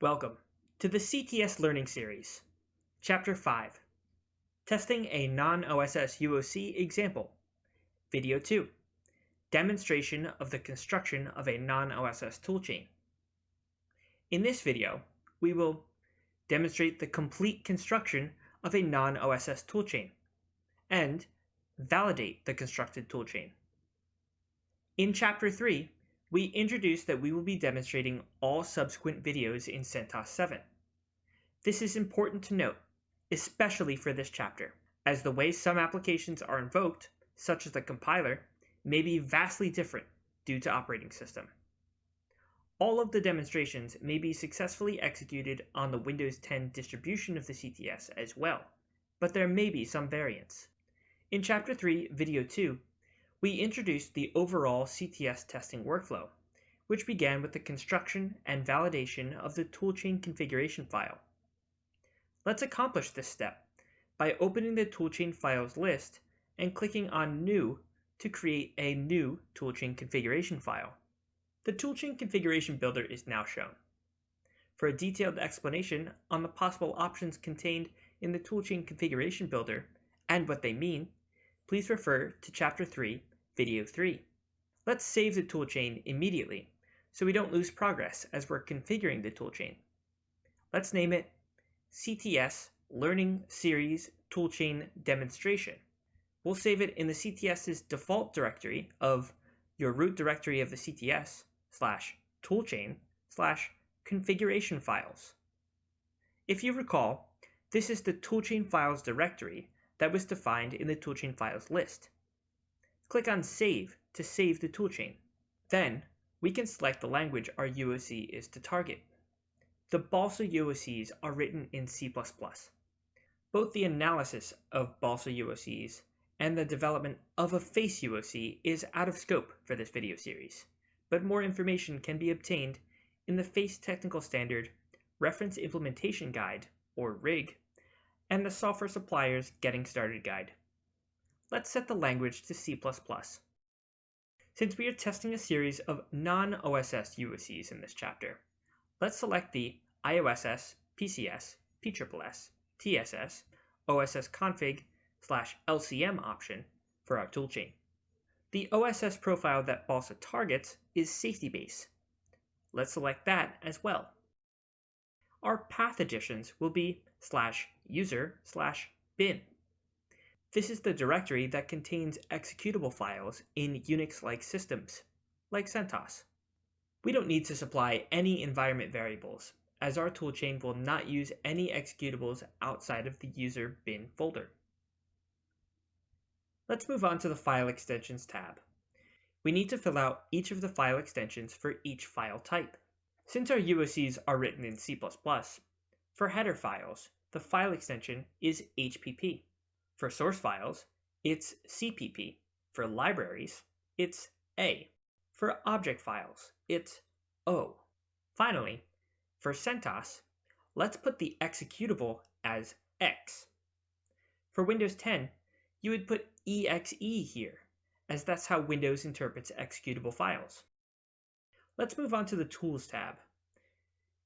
Welcome to the CTS Learning Series, Chapter 5 Testing a Non-OSS UOC Example, Video 2 Demonstration of the construction of a non-OSS toolchain. In this video, we will demonstrate the complete construction of a non-OSS toolchain and validate the constructed toolchain. In Chapter 3, we introduced that we will be demonstrating all subsequent videos in CentOS 7. This is important to note, especially for this chapter, as the way some applications are invoked, such as the compiler, may be vastly different due to operating system. All of the demonstrations may be successfully executed on the Windows 10 distribution of the CTS as well, but there may be some variance. In Chapter 3, Video 2, we introduced the overall CTS testing workflow, which began with the construction and validation of the toolchain configuration file. Let's accomplish this step by opening the toolchain files list and clicking on New to create a new toolchain configuration file. The toolchain configuration builder is now shown. For a detailed explanation on the possible options contained in the toolchain configuration builder and what they mean, please refer to Chapter 3 Video 3. Let's save the toolchain immediately so we don't lose progress as we're configuring the toolchain. Let's name it CTS Learning Series Toolchain Demonstration. We'll save it in the CTS's default directory of your root directory of the CTS slash toolchain slash configuration files. If you recall, this is the toolchain files directory that was defined in the toolchain files list. Click on Save to save the toolchain. Then, we can select the language our UOC is to target. The Balsa UOCs are written in C++. Both the analysis of Balsa UOCs and the development of a face UOC is out of scope for this video series, but more information can be obtained in the FACE Technical Standard Reference Implementation Guide, or RIG, and the Software Suppliers Getting Started Guide let's set the language to C++. Since we are testing a series of non-OSS UOCs in this chapter, let's select the IOSS, PCS, PSSS, TSS, OSS config slash LCM option for our toolchain. The OSS profile that BALSA targets is safety base. Let's select that as well. Our path additions will be slash user slash bin. This is the directory that contains executable files in Unix-like systems, like CentOS. We don't need to supply any environment variables, as our toolchain will not use any executables outside of the user bin folder. Let's move on to the File Extensions tab. We need to fill out each of the file extensions for each file type. Since our UOCs are written in C++, for header files, the file extension is HPP. For source files, it's CPP. For libraries, it's A. For object files, it's O. Finally, for CentOS, let's put the executable as X. For Windows 10, you would put EXE here, as that's how Windows interprets executable files. Let's move on to the Tools tab.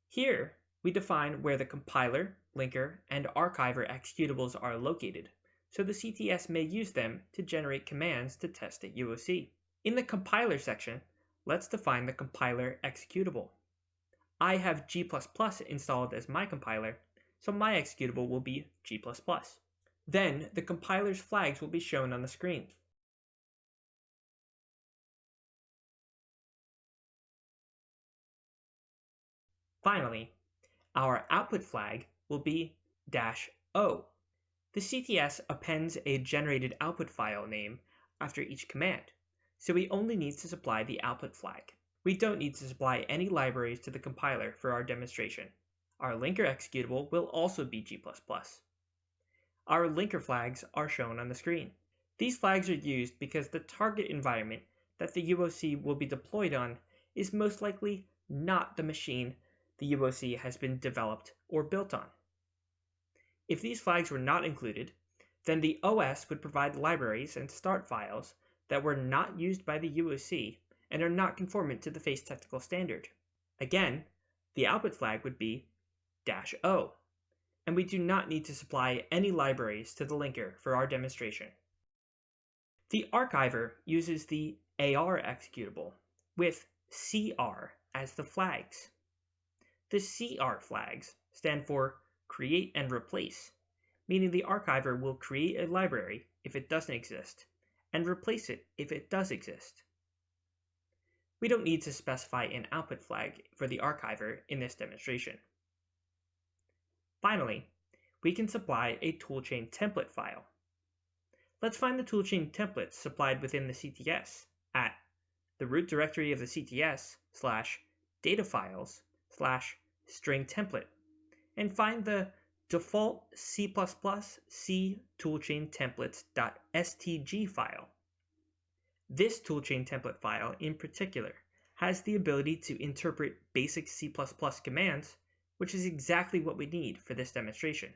Here, we define where the compiler, linker, and archiver executables are located so the CTS may use them to generate commands to test at UOC. In the compiler section, let's define the compiler executable. I have G++ installed as my compiler, so my executable will be G++. Then, the compiler's flags will be shown on the screen. Finally, our output flag will be dash O the CTS appends a generated output file name after each command, so we only need to supply the output flag. We don't need to supply any libraries to the compiler for our demonstration. Our linker executable will also be G++. Our linker flags are shown on the screen. These flags are used because the target environment that the UOC will be deployed on is most likely not the machine the UOC has been developed or built on. If these flags were not included, then the OS would provide libraries and start files that were not used by the UOC and are not conformant to the FACE technical standard. Again, the output flag would be dash O, and we do not need to supply any libraries to the linker for our demonstration. The archiver uses the AR executable with CR as the flags. The CR flags stand for create and replace, meaning the archiver will create a library if it doesn't exist, and replace it if it does exist. We don't need to specify an output flag for the archiver in this demonstration. Finally, we can supply a toolchain template file. Let's find the toolchain templates supplied within the CTS at the root directory of the CTS slash data files slash string template and find the default C++ C toolchain templates.stg file. This toolchain template file in particular has the ability to interpret basic C++ commands, which is exactly what we need for this demonstration.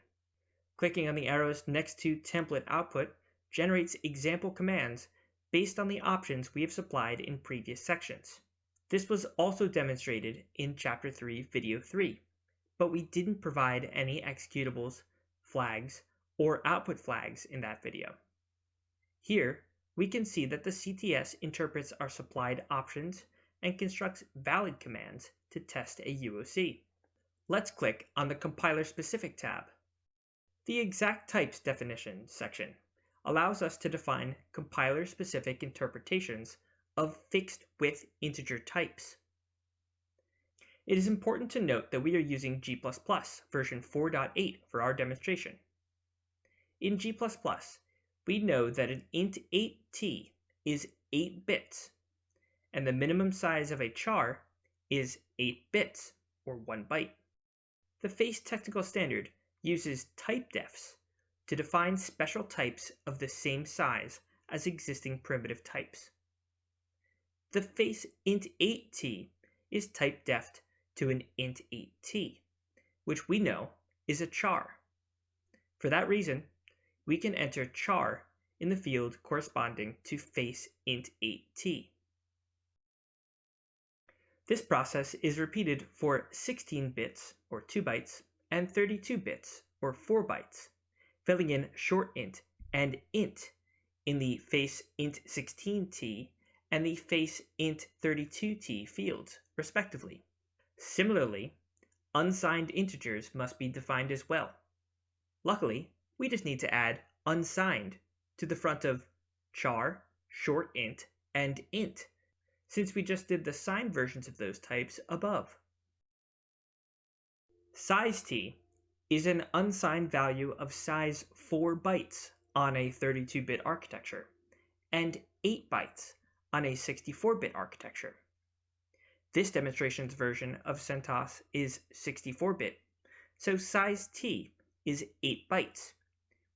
Clicking on the arrows next to template output generates example commands based on the options we have supplied in previous sections. This was also demonstrated in Chapter 3, Video 3, but we didn't provide any executables, flags, or output flags in that video. Here, we can see that the CTS interprets our supplied options and constructs valid commands to test a UOC. Let's click on the Compiler Specific tab. The Exact Types Definition section allows us to define compiler-specific interpretations of fixed width integer types. It is important to note that we are using G++ version 4.8 for our demonstration. In G++, we know that an int 8t is 8 bits, and the minimum size of a char is 8 bits, or 1 byte. The FACE technical standard uses typedefs to define special types of the same size as existing primitive types. The face int8t is typedefed to an int8t, which we know is a char. For that reason, we can enter char in the field corresponding to face int8t. This process is repeated for 16 bits, or 2 bytes, and 32 bits, or 4 bytes, filling in short int and int in the face int16t and the face int32t fields, respectively. Similarly, unsigned integers must be defined as well. Luckily, we just need to add unsigned to the front of char, short int, and int, since we just did the signed versions of those types above. Size t is an unsigned value of size 4 bytes on a 32-bit architecture, and 8 bytes on a 64-bit architecture. This demonstration's version of CentOS is 64-bit, so size t is 8 bytes,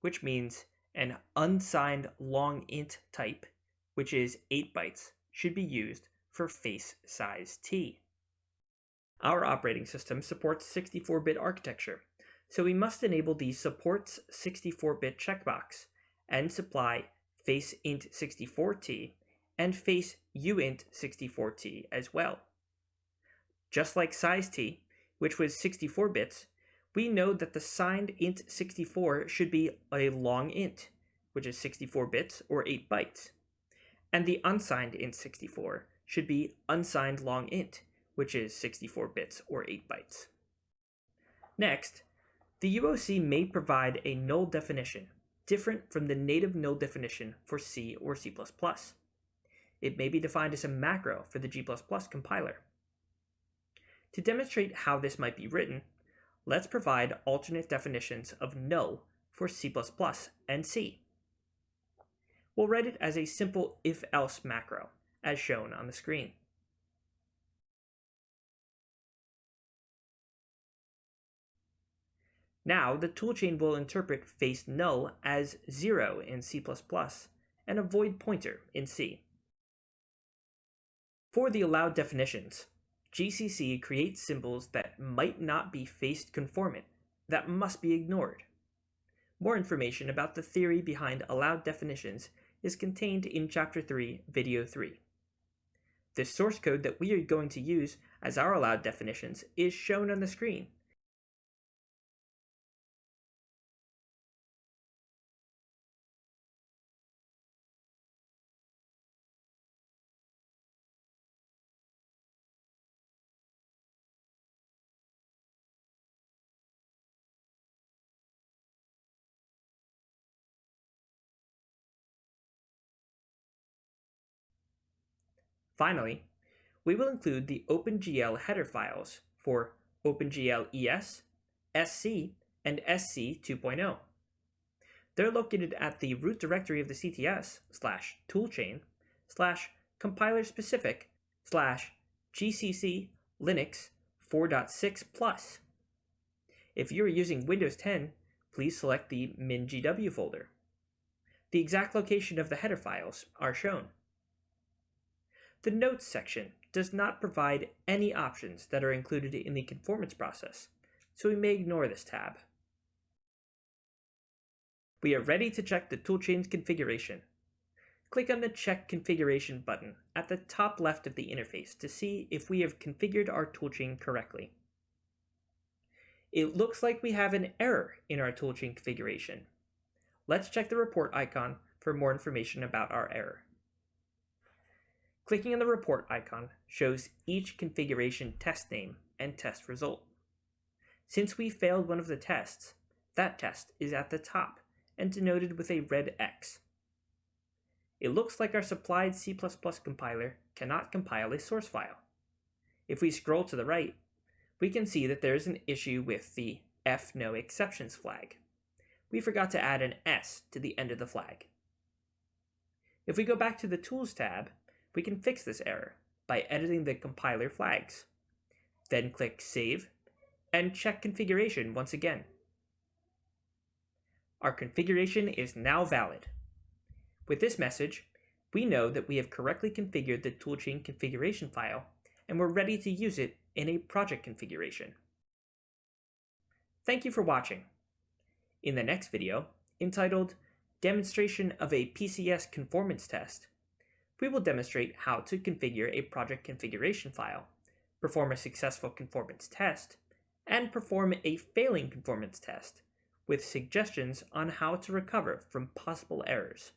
which means an unsigned long int type, which is 8 bytes, should be used for face size t. Our operating system supports 64-bit architecture, so we must enable the supports 64-bit checkbox and supply face int 64t and face uint 64t as well. Just like size t, which was 64 bits, we know that the signed int 64 should be a long int, which is 64 bits or 8 bytes, and the unsigned int 64 should be unsigned long int, which is 64 bits or 8 bytes. Next, the UOC may provide a null definition, different from the native null definition for C or C++. It may be defined as a macro for the G++ compiler. To demonstrate how this might be written, let's provide alternate definitions of null for C++ and C. We'll write it as a simple if-else macro, as shown on the screen. Now, the toolchain will interpret face null as 0 in C++ and a void pointer in C. For the allowed definitions, GCC creates symbols that might not be faced conformant, that must be ignored. More information about the theory behind allowed definitions is contained in Chapter 3, Video 3. The source code that we are going to use as our allowed definitions is shown on the screen. Finally, we will include the OpenGL header files for OpenGL ES, SC, and SC 2.0. They're located at the root directory of the CTS slash toolchain slash compiler specific slash GCC Linux 4.6 plus. If you're using Windows 10, please select the MinGW folder. The exact location of the header files are shown. The Notes section does not provide any options that are included in the conformance process, so we may ignore this tab. We are ready to check the toolchain's configuration. Click on the Check Configuration button at the top left of the interface to see if we have configured our toolchain correctly. It looks like we have an error in our toolchain configuration. Let's check the report icon for more information about our error. Clicking on the report icon shows each configuration test name and test result. Since we failed one of the tests, that test is at the top and denoted with a red X. It looks like our supplied C++ compiler cannot compile a source file. If we scroll to the right, we can see that there is an issue with the F no exceptions flag. We forgot to add an S to the end of the flag. If we go back to the Tools tab we can fix this error by editing the compiler flags. Then click Save and check configuration once again. Our configuration is now valid. With this message, we know that we have correctly configured the toolchain configuration file and we're ready to use it in a project configuration. Thank you for watching. In the next video, entitled Demonstration of a PCS Conformance Test, we will demonstrate how to configure a project configuration file, perform a successful conformance test, and perform a failing conformance test with suggestions on how to recover from possible errors.